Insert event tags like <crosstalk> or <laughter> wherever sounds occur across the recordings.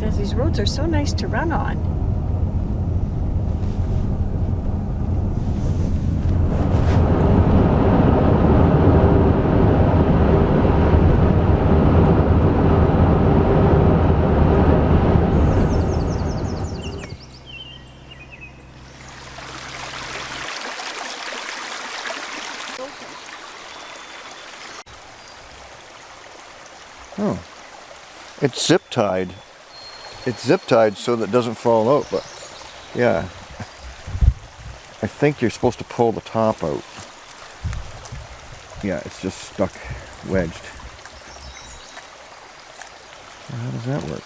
these roads are so nice to run on. Oh. It's zip tied. It's zip tied so that it doesn't fall out, but yeah. I think you're supposed to pull the top out. Yeah, it's just stuck wedged. How does that work?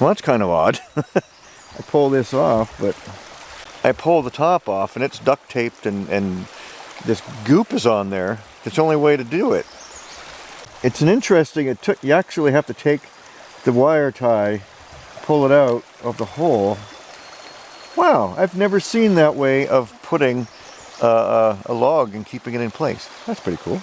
Well, that's kind of odd. <laughs> I pull this off, but I pull the top off and it's duct taped and, and this goop is on there. It's the only way to do it. It's an interesting, it took, you actually have to take the wire tie, pull it out of the hole. Wow, I've never seen that way of putting uh, a log and keeping it in place. That's pretty cool.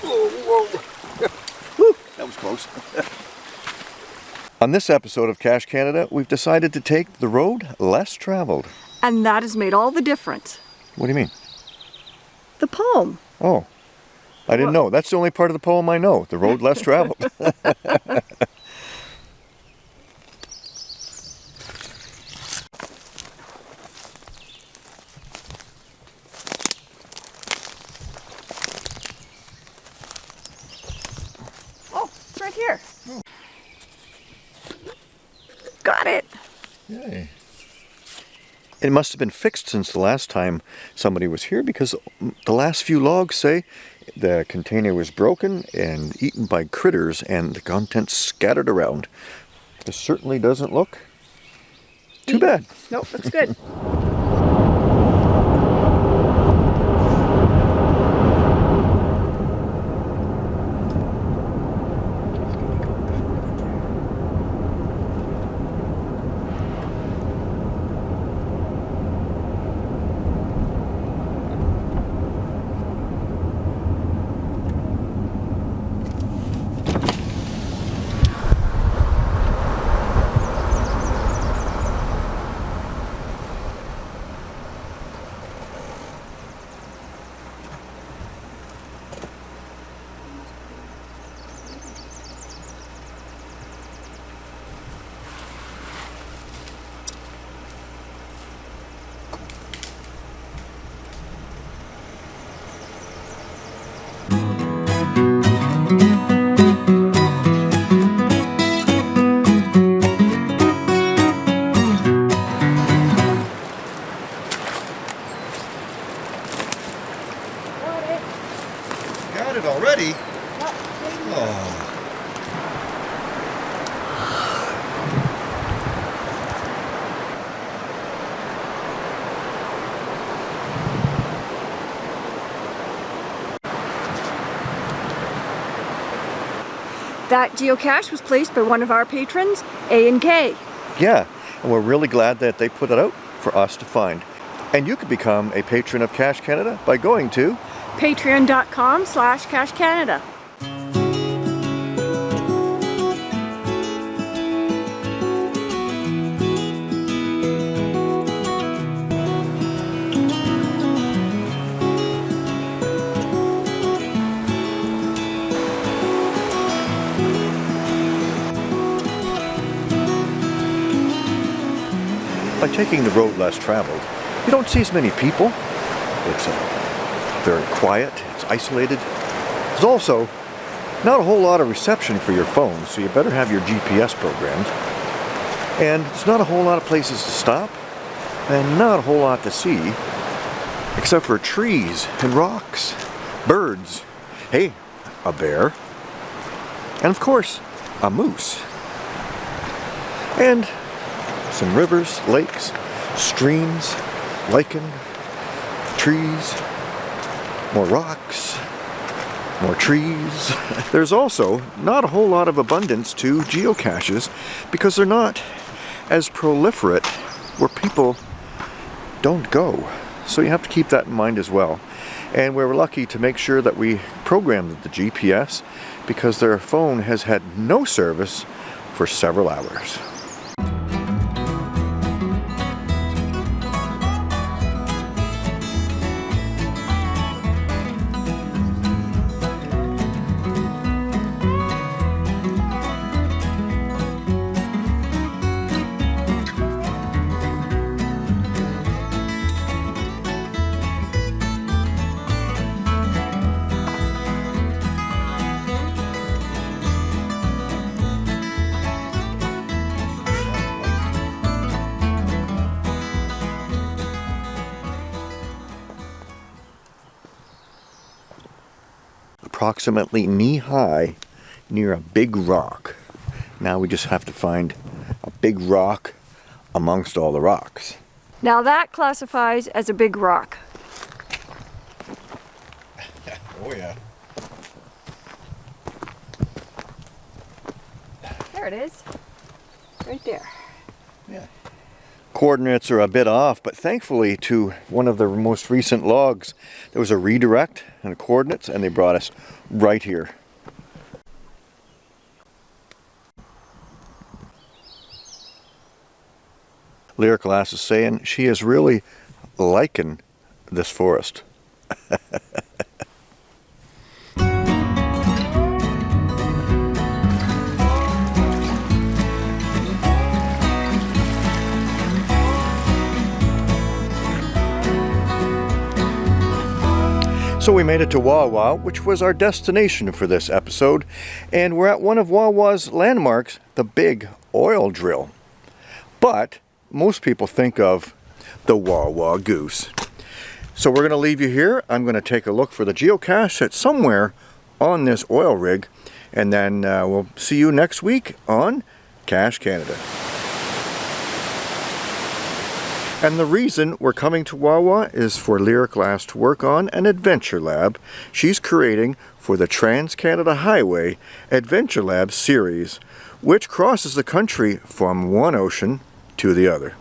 Whoa, whoa. <laughs> That was close. <laughs> On this episode of Cache Canada, we've decided to take the road less traveled. And that has made all the difference. What do you mean? The poem. Oh, I didn't know. That's the only part of the poem I know. The road less traveled. <laughs> Oh, it's right here. Got it. Yay. It must have been fixed since the last time somebody was here because the last few logs say the container was broken and eaten by critters and the contents scattered around. This certainly doesn't look too mm. bad. Nope, looks good. <laughs> Got it already? Oh. That geocache was placed by one of our patrons, A and K. Yeah, and we're really glad that they put it out for us to find. And you can become a patron of Cache Canada by going to Patreon.com slash Cache Canada. by taking the road less traveled, you don't see as many people. It's uh, very quiet, it's isolated. There's also not a whole lot of reception for your phone, so you better have your GPS programmed. And there's not a whole lot of places to stop, and not a whole lot to see, except for trees and rocks, birds, hey, a bear, and of course, a moose. And some rivers, lakes, streams, lichen, trees, more rocks, more trees. <laughs> There's also not a whole lot of abundance to geocaches because they're not as proliferate where people don't go. So you have to keep that in mind as well. And we were lucky to make sure that we programmed the GPS because their phone has had no service for several hours. Approximately knee high near a big rock. Now we just have to find a big rock amongst all the rocks. Now that classifies as a big rock. <laughs> oh yeah. There it is. Right there. Yeah. Coordinates are a bit off, but thankfully to one of the most recent logs, there was a redirect and coordinates and they brought us right here. Lyric Lass is saying she is really liking this forest. <laughs> So we made it to Wawa, which was our destination for this episode, and we're at one of Wawa's landmarks, the Big Oil Drill. But most people think of the Wawa Goose. So we're going to leave you here. I'm going to take a look for the geocache that's somewhere on this oil rig, and then uh, we'll see you next week on Cache Canada. And the reason we're coming to Wawa is for Lyric Lass to work on an adventure lab she's creating for the Trans-Canada Highway Adventure Lab series, which crosses the country from one ocean to the other.